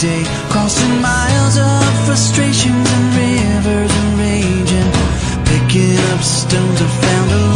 day, crossing miles of frustrations and rivers and raging, picking up stones I found